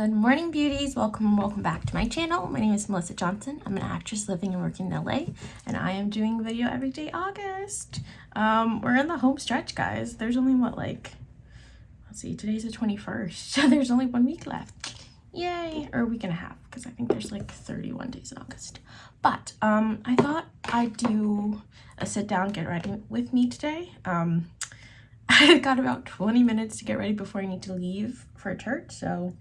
Good morning, beauties. Welcome and welcome back to my channel. My name is Melissa Johnson. I'm an actress living and working in LA, and I am doing video every day August. Um, we're in the home stretch, guys. There's only, what, like, let's see, today's the 21st, so there's only one week left. Yay! Or a week and a half, because I think there's, like, 31 days in August. But, um, I thought I'd do a sit-down, get ready with me today. Um, I've got about 20 minutes to get ready before I need to leave for church, so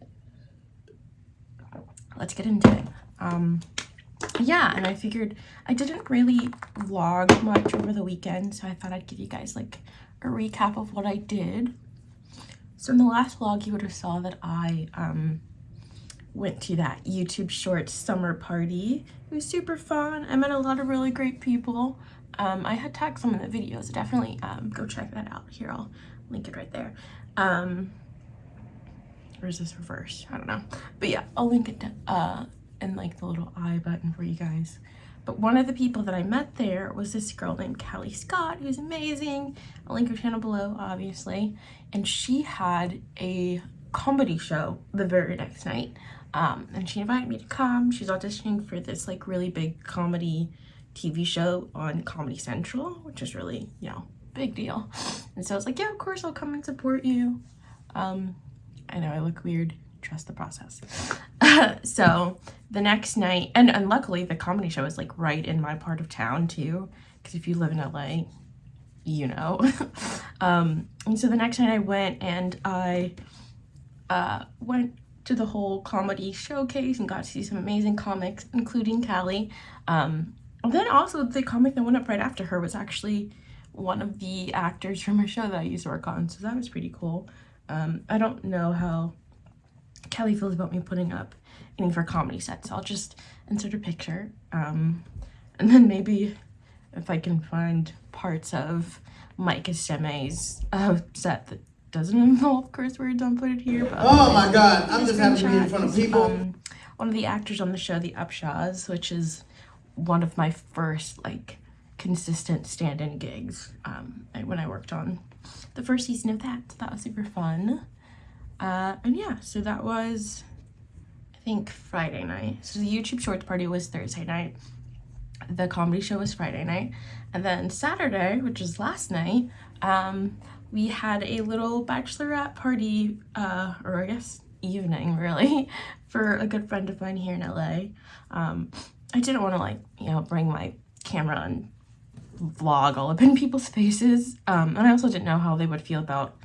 let's get into it. Um, yeah, and I figured I didn't really vlog much over the weekend, so I thought I'd give you guys like a recap of what I did. So in the last vlog, you would have saw that I um, went to that YouTube Shorts summer party. It was super fun. I met a lot of really great people. Um, I had tagged some of the videos. Definitely um, go check that out. Here, I'll link it right there. Um, or is this reverse? I don't know. But yeah, I'll link it to, uh, in like the little I button for you guys. But one of the people that I met there was this girl named Callie Scott, who's amazing. I'll link her channel below, obviously. And she had a comedy show the very next night. Um, and she invited me to come. She's auditioning for this like really big comedy TV show on Comedy Central, which is really, you know, big deal. And so I was like, yeah, of course I'll come and support you. Um, I know I look weird. Trust the process. so the next night, and, and luckily the comedy show is like right in my part of town too. Because if you live in LA, you know. um, and so the next night I went and I uh, went to the whole comedy showcase and got to see some amazing comics, including Callie. Um, and then also the comic that went up right after her was actually one of the actors from her show that I used to work on. So that was pretty cool. Um, I don't know how Callie feels about me putting up any of her comedy sets. So I'll just insert a picture. Um, and then maybe if I can find parts of Mike Esteme's uh, set that doesn't involve curse words, I'll put it here. But oh my god, I'm just happy to be in front of people. Um, one of the actors on the show, The Upshaws, which is one of my first like consistent stand-in gigs um, when I worked on the first season of that. So that was super fun. Uh, and yeah, so that was, I think, Friday night. So the YouTube Shorts party was Thursday night. The comedy show was Friday night. And then Saturday, which was last night, um, we had a little bachelorette party, uh, or I guess evening, really, for a good friend of mine here in LA. Um, I didn't want to, like, you know, bring my camera and vlog all up in people's faces. Um, and I also didn't know how they would feel about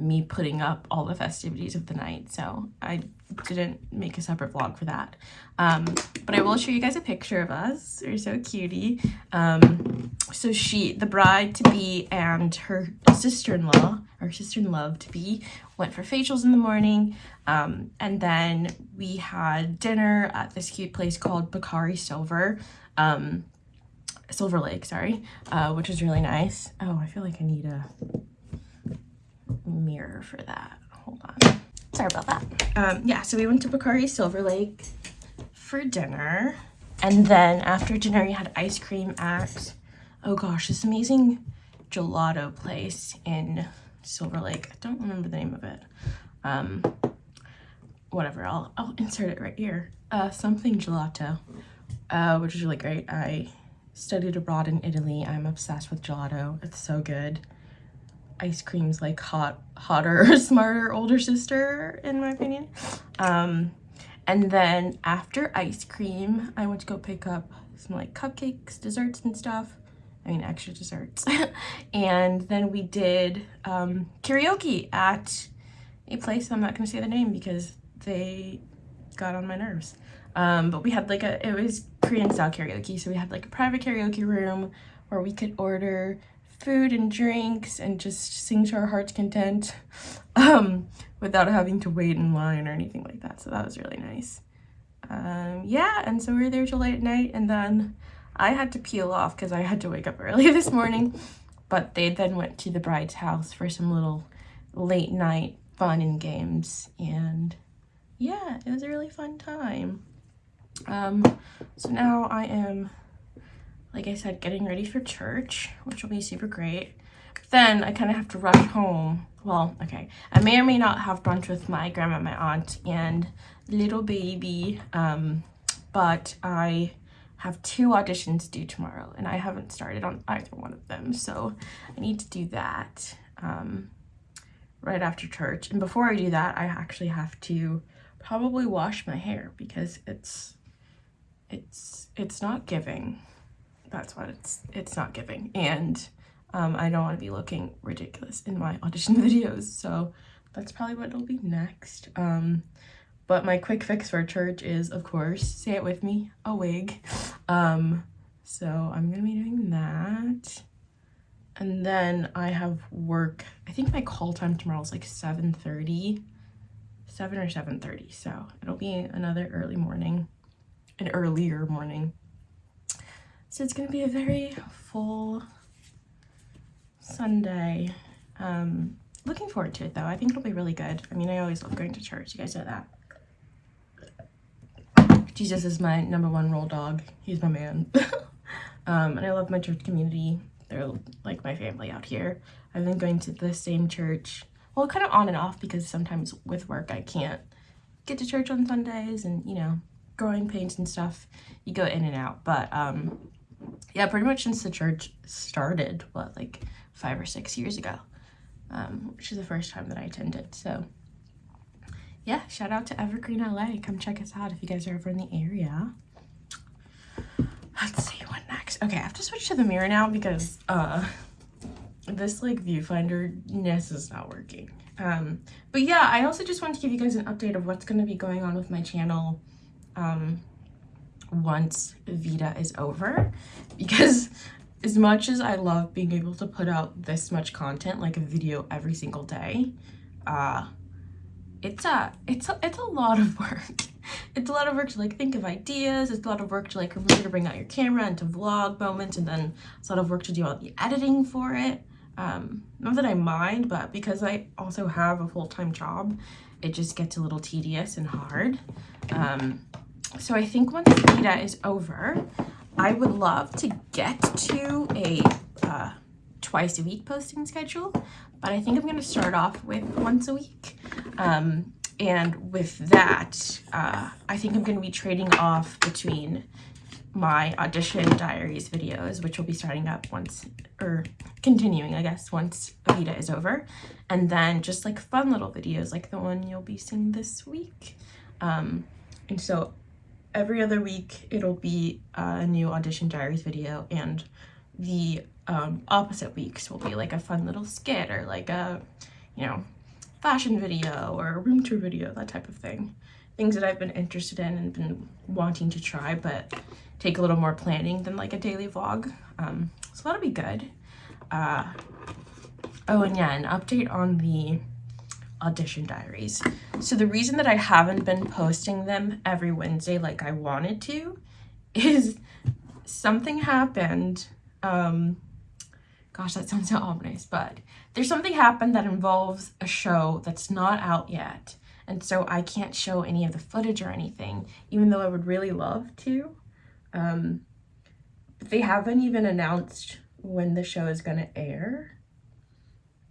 me putting up all the festivities of the night. So I didn't make a separate vlog for that. Um, but I will show you guys a picture of us. We're so cutie. Um, so she, the bride to be and her sister-in-law, or sister-in-law to be, went for facials in the morning. Um, and then we had dinner at this cute place called Bacari Silver. Um, Silver Lake, sorry, uh, which is really nice. Oh, I feel like I need a mirror for that. Hold on. Sorry about that. Um, yeah, so we went to Bacari Silver Lake for dinner. And then after dinner, we had ice cream at, oh gosh, this amazing gelato place in Silver Lake. I don't remember the name of it. Um, whatever, I'll, I'll insert it right here. Uh, something gelato, uh, which is really great. I studied abroad in Italy. I'm obsessed with gelato. It's so good. Ice cream's like hot, hotter, smarter older sister, in my opinion. Um, and then after ice cream, I went to go pick up some like cupcakes, desserts and stuff. I mean, extra desserts. and then we did um, karaoke at a place, I'm not gonna say the name because they got on my nerves. Um, but we had like a, it was Korean style karaoke. So we had like a private karaoke room where we could order food and drinks and just sing to our heart's content um, without having to wait in line or anything like that. So that was really nice. Um, yeah, and so we were there till late at night and then I had to peel off because I had to wake up early this morning. But they then went to the bride's house for some little late night fun and games. And yeah, it was a really fun time. Um, so now I am, like I said, getting ready for church, which will be super great. Then I kind of have to rush home well, okay, I may or may not have brunch with my grandma, my aunt, and little baby, um, but I have two auditions due tomorrow, and I haven't started on either one of them, so I need to do that um, right after church. And before I do that, I actually have to probably wash my hair because it's it's it's not giving. That's what it's it's not giving, and um, I don't want to be looking ridiculous in my audition videos, so that's probably what it'll be next. Um, but my quick fix for church is, of course, say it with me, a wig. Um, so I'm to be doing that. And then I have work, I think my call time tomorrow is like 7.30, 7 or 7.30. So it'll be another early morning, an earlier morning. So it's going to be a very full Sunday. Um, looking forward to it though. I think it'll be really good. I mean, I always love going to church. You guys know that. Jesus is my number one role dog. He's my man. um, and I love my church community. They're like my family out here. I've been going to the same church, well, kind of on and off because sometimes with work I can't get to church on Sundays and, you know, growing pains and stuff, you go in and out. But um, yeah, pretty much since the church started, what, like five or six years ago, um, which is the first time that I attended. So yeah, shout out to Evergreen LA. Come check us out if you guys are ever in the area. Let's see what next. Okay, I have to switch to the mirror now because uh, this like viewfinder ness is not working. Um, but yeah, I also just want to give you guys an update of what's going to be going on with my channel um, once VEDA is over because as much as I love being able to put out this much content, like a video every single day, uh, it's a, it's a, it's a lot of work. It's a lot of work to like think of ideas. It's a lot of work to like to bring out your camera and to vlog moments. And then it's a lot of work to do all the editing for it. Um, not that I mind, but because I also have a full-time job, it just gets a little tedious and hard. Um, so I think once VEDA is over, I would love to get to a uh, twice a week posting schedule, but I think I'm going to start off with once a week. Um, and with that, uh, I think I'm going to be trading off between my audition diaries videos, which will be starting up once, or continuing, I guess, once Avita is over. And then just like fun little videos like the one you'll be seeing this week. Um, and so every other week it'll be a new audition diaries video and the um, opposite weeks will be like a fun little skit or like a, you know, fashion video or a room tour video, that type of thing. Things that I've been interested in and been wanting to try, but take a little more planning than like a daily vlog. Um, so that'll be good. Uh, oh, and yeah, an update on the audition diaries. So the reason that I haven't been posting them every Wednesday like I wanted to is something happened. Um, gosh, that sounds so ominous, but there's something happened that involves a show that's not out yet. And so I can't show any of the footage or anything, even though I would really love to. Um, they haven't even announced when the show is going to air.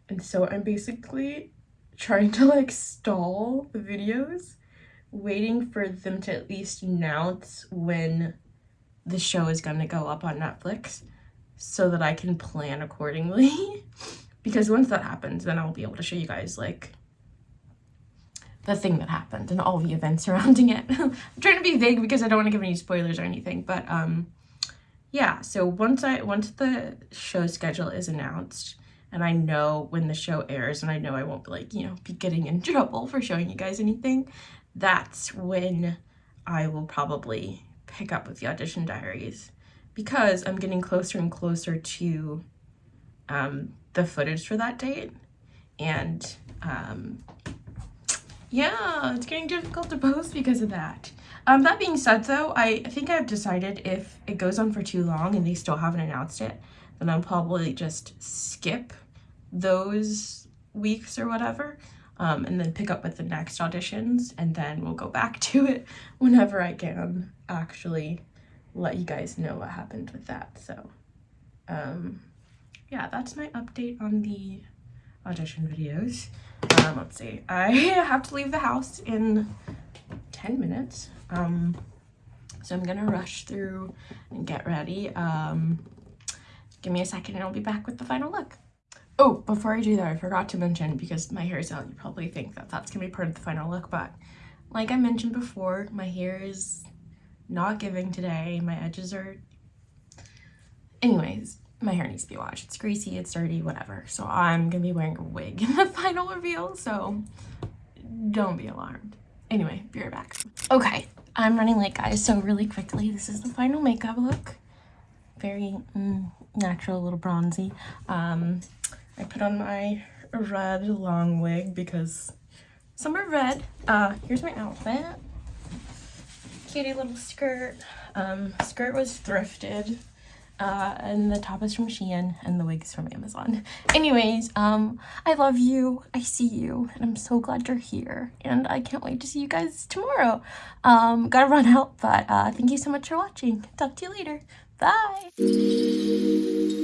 And so I'm basically trying to like stall the videos, waiting for them to at least announce when the show is to go up on Netflix so that I can plan accordingly. because once that happens, then I'll be able to show you guys like the thing that happened and all the events surrounding it. I'm trying to be vague because I don't want to give any spoilers or anything, but um, yeah. So once I once the show schedule is announced and I know when the show airs and I know I won't be like you know be getting in trouble for showing you guys anything, that's when I will probably pick up with the audition diaries because I'm getting closer and closer to um, the footage for that date. And um, yeah, it's getting difficult to post because of that. Um, that being said though, I think I've decided if it goes on for too long and they still haven't announced it, then I'll probably just skip those weeks or whatever um, and then pick up with the next auditions and then we'll go back to it whenever I can actually let you guys know what happened with that. So um, yeah, that's my update on the audition videos. Um, let's see. I have to leave the house in 10 minutes. Um, so I'm gonna rush through and get ready. Um, give me a second and I'll be back with the final look. Oh, before I do that, I forgot to mention, because my hair is out, you probably think that that's gonna be part of the final look, but like I mentioned before, my hair is not giving today. My edges are... Anyways, my hair needs to be washed. It's greasy, it's dirty, whatever. So I'm gonna be wearing a wig in the final reveal, so don't be alarmed. Anyway, be right back. Okay, I'm running late, guys, so really quickly, this is the final makeup look. Very mm, natural, a little bronzy. Um, I put on my red long wig because summer red. Uh, here's my outfit. Cutie little skirt. Um, skirt was thrifted. Uh, and the top is from Shein and the wig is from Amazon. Anyways, um, I love you. I see you and I'm so glad you're here and I can't wait to see you guys tomorrow. Um, gotta run out, but uh, thank you so much for watching. Talk to you later. Bye.